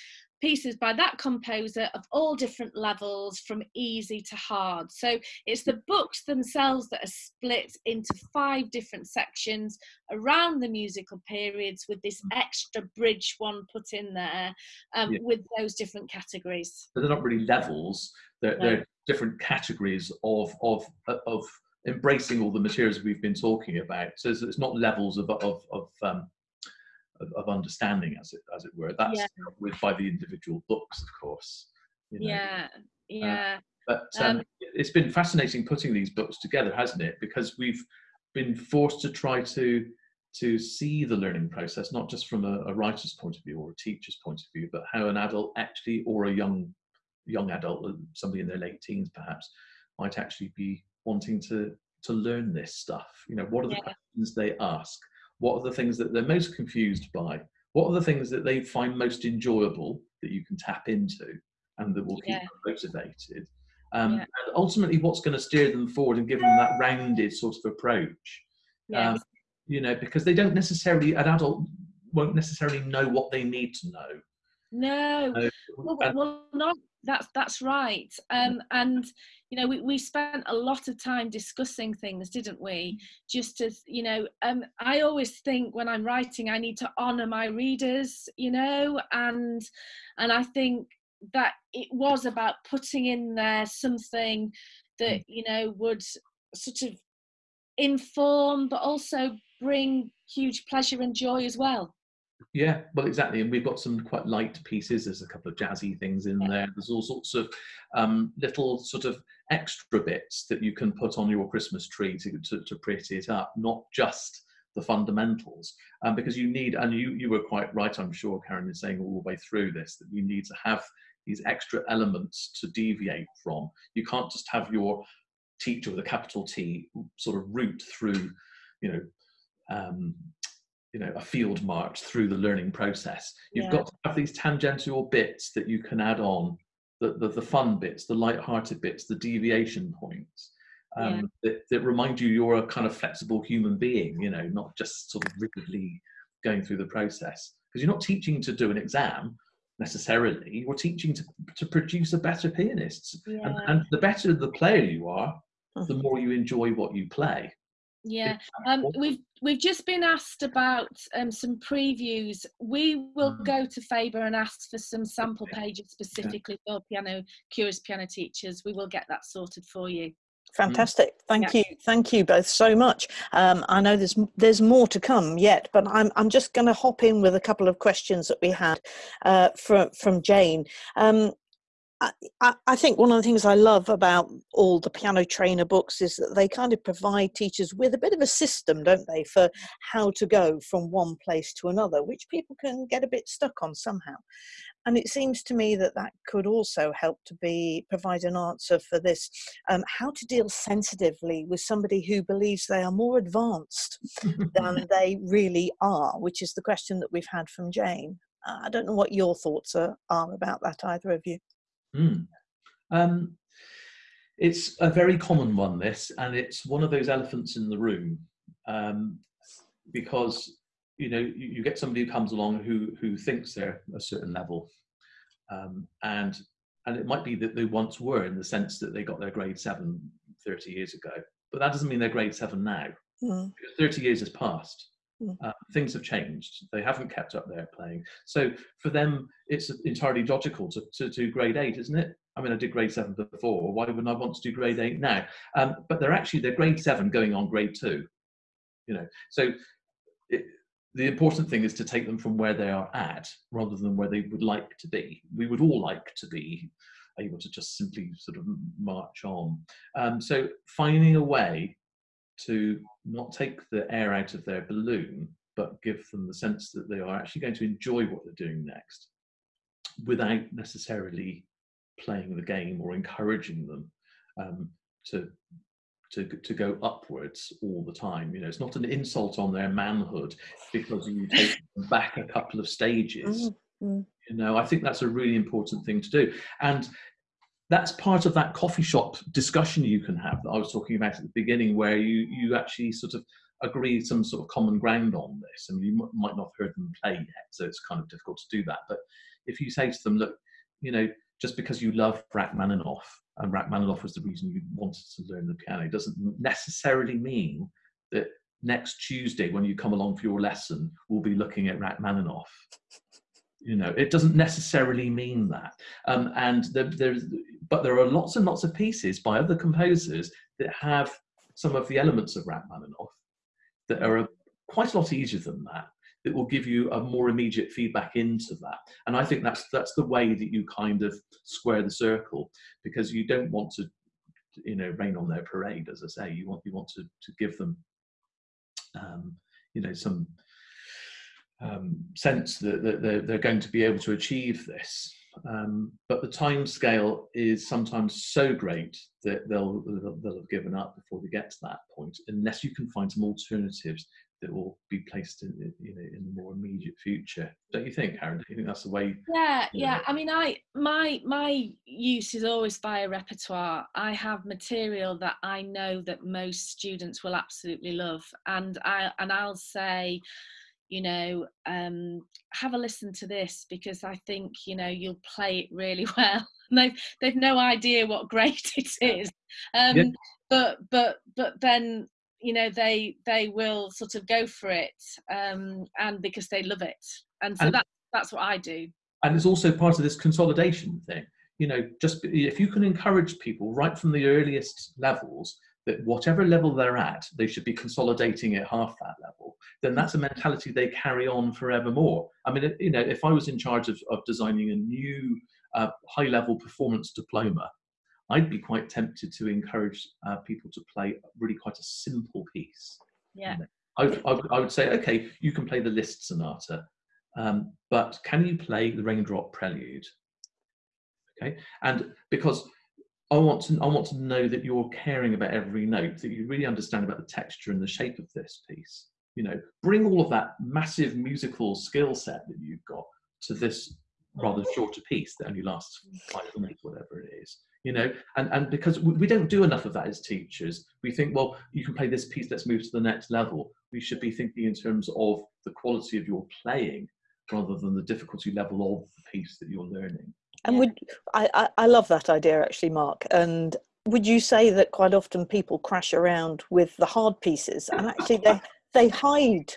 pieces by that composer of all different levels from easy to hard. So it's the books themselves that are split into five different sections around the musical periods with this mm. extra bridge one put in there um, yeah. with those different categories. But they're not really levels, they're, no. they're different categories of, of, of embracing all the materials we've been talking about. So it's, it's not levels of of of, um, of, of, understanding, as it as it were. That's yeah. with by the individual books, of course. You know. Yeah, uh, yeah. Uh, but um, um, it's been fascinating putting these books together, hasn't it? Because we've been forced to try to to see the learning process not just from a, a writer's point of view or a teacher's point of view, but how an adult actually, or a young young adult, somebody in their late teens perhaps, might actually be wanting to to learn this stuff. You know what are the yeah. questions they ask? What are the things that they're most confused by? What are the things that they find most enjoyable that you can tap into and that will keep yeah. them motivated? Um, yeah. and ultimately what's going to steer them forward and give them that rounded sort of approach? Um, you know because they don't necessarily an adult won't necessarily know what they need to know. No. Well, well, not that's that's right. Um, and you know we, we spent a lot of time discussing things didn't we? Just as you know um, i always think when i'm writing i need to honor my readers you know and and i think that it was about putting in there something that mm. you know would sort of inform but also bring huge pleasure and joy as well yeah, well, exactly. And we've got some quite light pieces. There's a couple of jazzy things in there. There's all sorts of um, little sort of extra bits that you can put on your Christmas tree to, to, to pretty it up, not just the fundamentals. Um, because you need, and you, you were quite right, I'm sure, Karen, is saying all the way through this, that you need to have these extra elements to deviate from. You can't just have your teacher with a capital T sort of route through, you know, um, you know a field march through the learning process you've yeah. got to have these tangential bits that you can add on the, the, the fun bits the light-hearted bits the deviation points um, yeah. that, that remind you you're a kind of flexible human being you know not just sort of rigidly going through the process because you're not teaching to do an exam necessarily you're teaching to, to produce a better pianist yeah. and, and the better the player you are the mm-hmm. more you enjoy what you play yeah, um, we've we've just been asked about um, some previews. We will mm. go to Faber and ask for some sample pages specifically for piano curious piano teachers. We will get that sorted for you. Fantastic. Thank yeah. you. Thank you both so much. Um, I know there's there's more to come yet, but I'm I'm just going to hop in with a couple of questions that we had uh, from from Jane. Um, I, I, think one of the things I love about all the piano trainer books is that they kind of provide teachers with a bit of a system, don't they, for how to go from one place to another, which people can get a bit stuck on somehow. And it seems to me that that could also help to be provide an answer for this: um, how to deal sensitively with somebody who believes they are more advanced than (laughs) they really are, which is the question that we've had from Jane. Uh, I don't know what your thoughts are, are about that, either of you. Mm. Um, it's a very common one, this, and it's one of those elephants in the room um, because you know you, you, get somebody who comes along who who thinks they're a certain level, um, and and it might be that they once were in the sense that they got their grade seven 30 years ago, but that doesn't mean they're grade seven now. Mm. 30 years has passed. Mm. Uh, things have changed. They haven't kept up their playing. So for them, it's entirely logical to, to do grade eight, isn't it? I mean, I did grade seven before. Why wouldn't I want to do grade eight now? Um, but they're actually they're grade seven going on grade two. You know, so it, the important thing is to take them from where they are at rather than where they would like to be. We would all like to be able to just simply sort of march on. Um, so finding a way to not take the air out of their balloon, but give them the sense that they are actually going to enjoy what they're doing next without necessarily playing the game or encouraging them um, to to to go upwards all the time. You know, it's not an insult on their manhood because you take them back a couple of stages. Mm-hmm. You know, I think that's a really important thing to do. And that's part of that coffee shop discussion you can have that I was talking about at the beginning, where you you actually sort of agree some sort of common ground on this. I mean, you might not have heard them play yet, so it's kind of difficult to do that. But if you say to them, look, you know, just because you love Rachmaninoff and Rachmaninoff was the reason you wanted to learn the piano, doesn't necessarily mean that next Tuesday when you come along for your lesson, we'll be looking at Rachmaninoff you know it doesn't necessarily mean that. Um, and there, there's but there are lots and lots of pieces by other composers that have some of the elements of Rachmaninoff that are quite a lot easier than that that will give you a more immediate feedback into that. And i think that's that's the way that you kind of square the circle because you don't want to you know rain on their parade as i say. You want you want to to give them um, you know some um, sense that, that they're, they're, going to be able to achieve this. Um, but the time scale is sometimes so great that they'll, they'll, they'll have given up before they get to that point, unless you can find some alternatives that will be placed in you know in the more immediate future don't you think karen do you think that's the way yeah yeah know? i mean i my my use is always via repertoire i have material that i know that most students will absolutely love and i and i'll say you know um, have a listen to this because i think you know you'll play it really (laughs) well. And they've they've no idea what great (laughs) it is. Um, yeah. but but but then you know they they will sort of go for it um, and because they love it. And so and, that that's what i do. and it's also part of this consolidation thing. You know just if you can encourage people right from the earliest levels that whatever level they're at, they should be consolidating at half that level, then that's a mentality they carry on forevermore. I mean, you know, if I was in charge of, of designing a new uh, high level performance diploma, I'd be quite tempted to encourage uh, people to play really quite a simple piece. Yeah. I, I, I, would say, okay, you can play the Liszt sonata, um, but can you play the Raindrop Prelude? Okay, and because I want to I want to know that you're caring about every note, that you really understand about the texture and the shape of this piece. You know, bring all of that massive musical skill set that you've got to this rather shorter piece that only lasts five minutes, whatever it is. You know, and and because we don't do enough of that as teachers, we think, well, you can play this piece, let's move to the next level. We should be thinking in terms of the quality of your playing rather than the difficulty level of the piece that you're learning. And yeah. would I, I, I love that idea actually, Mark. And would you say that quite often people crash around with the hard pieces and actually they (laughs) they hide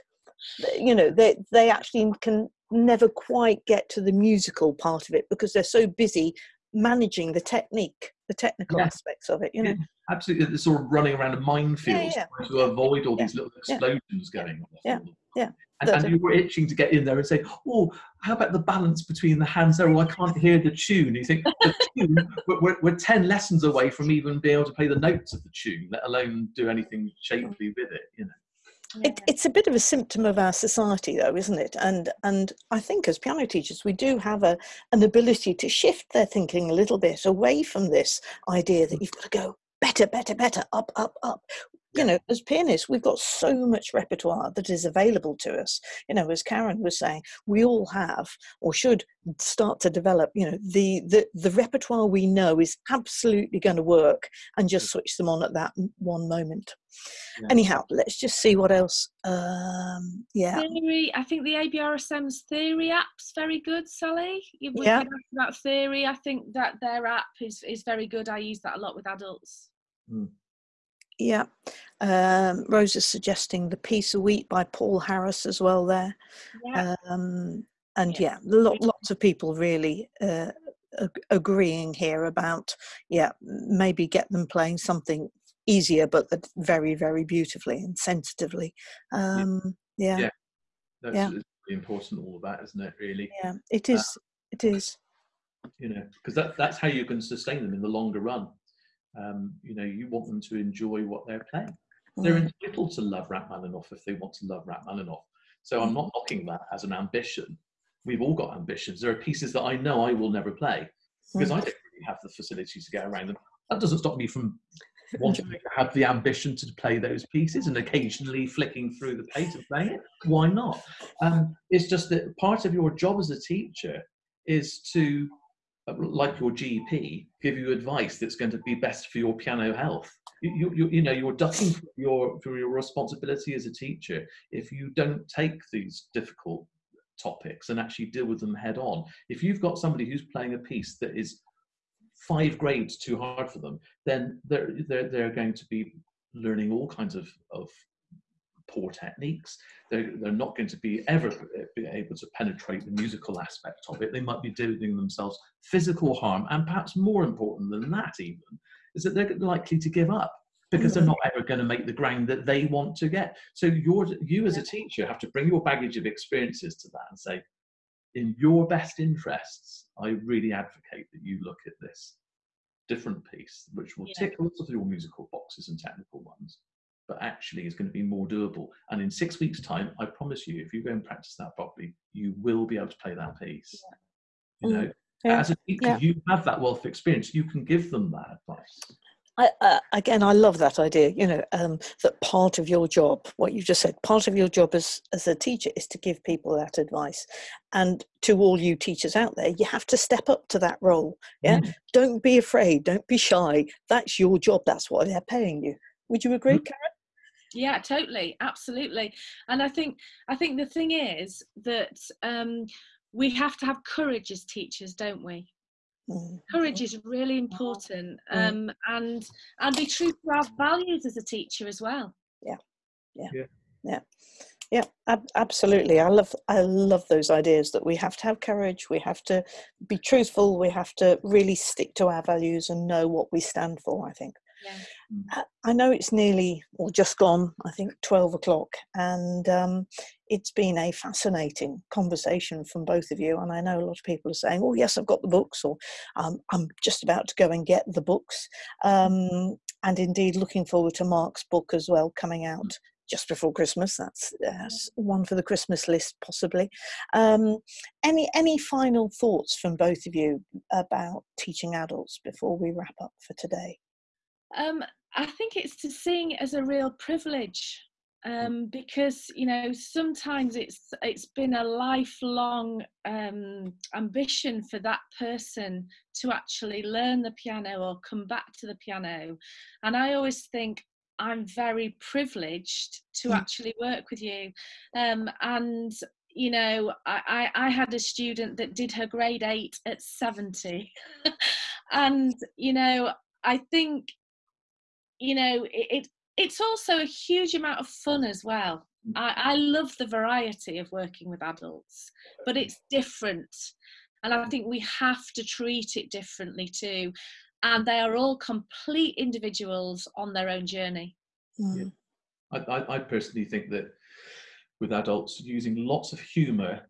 you know they they actually can never quite get to the musical part of it because they're so busy managing the technique, the technical Yeah. aspects of it. You know, Yeah. Absolutely, they're sort of running around a minefield yeah. to avoid all these little explosions going on. Yeah. Yeah. And, and you were itching to get in there and say, "Oh, how about the balance between the hands there? Oh, I can't hear the tune." You think the tune, (laughs) we're, we're, we're ten lessons away from even being able to play the notes of the tune, let alone do anything shapely with it. You know. It, it's a bit of a symptom of our society, though, isn't it? And and I think as piano teachers, we do have a an ability to shift their thinking a little bit away from this idea that hmm. you've got to go better, better, better, up, up, up. You know, as pianists, we've got so much repertoire that is available to us. You know, as Karen was saying, we all have or should start to develop. You know, the the the repertoire we know is absolutely going to work, and just switch them on at that one moment. Yeah. Anyhow, let's just see what else. Um, yeah, Theory, I think the ABRSM's theory app's very good, Sally. You were Yeah. asked about theory. I think that their app is, is very good. I use that a lot with adults. yeah. Um, Rose is suggesting the piece of Wheat by Paul Harris as well there. Yeah. Um, and Yeah. yeah, lo- lots of people really uh, ag- agreeing here about yeah, maybe get them playing something easier, but that very, very beautifully and sensitively. Um, yeah, Yeah. That's Yeah. really important, all of that, isn't it? Really, yeah, it is. It is. you know, because that, that's how you can sustain them in the longer run. Um, you know, you want them to enjoy what they're playing. They're Mm, entitled to love Rachmaninoff if they want to love Rachmaninoff. So I'm not knocking that as an ambition. We've all got ambitions. There are pieces that I know I will never play because mm, I don't really have the facilities to get around them. That doesn't stop me from (laughs) wanting to have the ambition to play those pieces and occasionally flicking through the page and playing it. Why not? Um, it's just that part of your job as a teacher is to, Uh, like your GP, give you advice that's going to be best for your piano health. You, you, you, you know, you're ducking for your, for your responsibility as a teacher if you don't take these difficult topics and actually deal with them head on. If you've got somebody who's playing a piece that is five grades too hard for them, then they're they're, they're going to be learning all kinds of, of poor techniques. They're, they're not going to be ever eh, be able to penetrate the musical aspect of it. They might be doing themselves physical harm, and perhaps more important than that, even is that they're likely to give up because they're not ever going to make the ground that they want to get. So you're, you as a teacher have to bring your baggage of experiences to that and say, in your best interests, I really advocate that you look at this different piece, which will Yeah. tick lots of your musical boxes and technical ones, but actually is going to be more doable. And in six weeks' time, I promise you, if you go and practice that properly, you will be able to play that piece. You Mm. know, Yeah. as a teacher, Yeah. you have that wealth of experience. You can give them that advice. I, uh, again, I love that idea. You know, um, that part of your job, what you just said, part of your job as as a teacher is to give people that advice. And to all you teachers out there, you have to step up to that role. Yeah, Mm. don't be afraid, don't be shy. That's your job. That's what they're paying you. Would you agree, Karen? Yeah totally absolutely and i think i think the thing is that um we have to have courage as teachers don't we Mm. courage is really important um and and be true to our values as a teacher as well Yeah. Yeah. Yeah. Yeah, ab- absolutely. I love I love those ideas that we have to have courage, we have to be truthful, we have to really stick to our values and know what we stand for. I think. Yeah. I- I know it's nearly or just gone. I think twelve o'clock, and um, it's been a fascinating conversation from both of you. And I know a lot of people are saying, "Oh, yes, I've got the books," or um, "I'm just about to go and get the books." Um, and indeed, looking forward to Mark's book as well coming out just before Christmas. That's uh, s- one for the Christmas list, possibly. Um, any any final thoughts from both of you about teaching adults before we wrap up for today? Um, I think it's to seeing it as a real privilege um, because you know sometimes it's it's been a lifelong um, ambition for that person to actually learn the piano or come back to the piano, and I always think I'm very privileged to Mm. actually work with you, um, and you know I, I, I had a student that did her grade eight at 70 (laughs) and you know I think you know it, it it's also a huge amount of fun as well I, I love the variety of working with adults but it's different and I think we have to treat it differently too. And they are all complete individuals on their own journey. Mm. I, I, I personally think that with adults using lots of humour,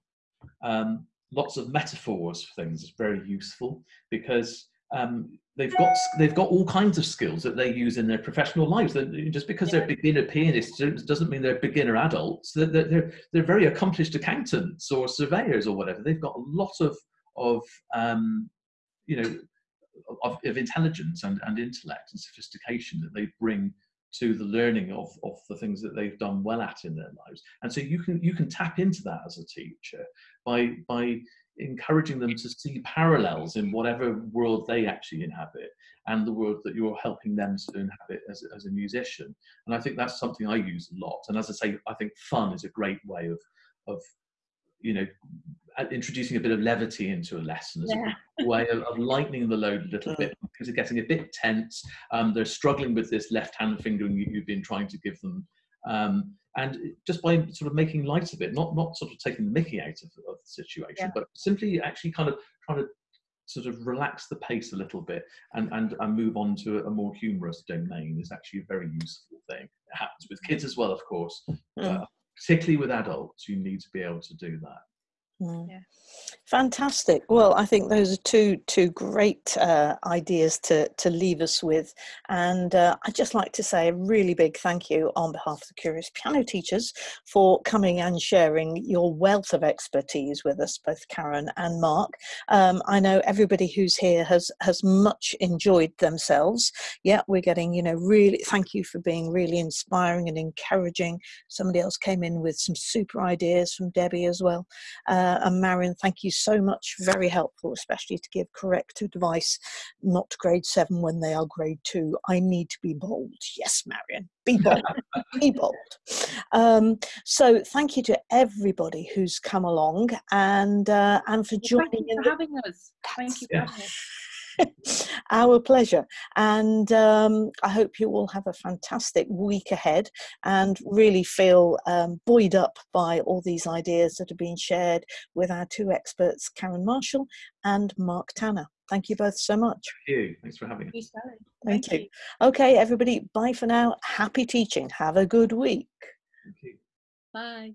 um, lots of metaphors for things is very useful because um, they've got they've got all kinds of skills that they use in their professional lives. just because they're beginner pianists doesn't mean they're beginner adults. They're, they're they're very accomplished accountants or surveyors or whatever. They've got a lot of of um, you know of, of intelligence and, and intellect and sophistication that they bring to the learning of, of the things that they've done well at in their lives. And so you can you can tap into that as a teacher by by encouraging them to see parallels in whatever world they actually inhabit and the world that you're helping them to inhabit as, as a musician. And I think that's something I use a lot. And as I say, I think fun is a great way of of you know introducing a bit of levity into a lesson as yeah. a way of, of, lightening the load a little mm. bit because they're getting a bit tense. Um, they're struggling with this left hand fingering you, have been trying to give them. Um, and just by sort of making light of it, not not sort of taking the mickey out of, of the situation, yeah. but simply actually kind of trying to sort of relax the pace a little bit and, and, and move on to a more humorous domain is actually a very useful thing. It happens with kids as well, of course. Uh, particularly with adults, you need to be able to do that. Mm. Yeah. Fantastic. Well, I think those are two two great uh, ideas to to leave us with, and uh, I'd just like to say a really big thank you on behalf of the Curious Piano Teachers for coming and sharing your wealth of expertise with us, both Karen and Mark. Um, I know everybody who's here has has much enjoyed themselves. Yeah, we're getting you know really thank you for being really inspiring and encouraging. Somebody else came in with some super ideas from Debbie as well. Uh, uh, and Marion, thank you so much. Very helpful, especially to give correct advice, not grade seven when they are grade two. I need to be bold. Yes, Marion, be bold. (laughs) be bold. Um, so thank you to everybody who's come along and uh, and for joining. Thank you for having us. Thank you. Yeah. (laughs) Our pleasure. And um, I hope you all have a fantastic week ahead and really feel um, buoyed up by all these ideas that have been shared with our two experts, Karen Marshall and Mark Tanner. Thank you both so much. Thank you. Thanks for having me. Thank, Thank you. you. Okay, everybody, bye for now. Happy teaching. Have a good week. Thank you. Bye.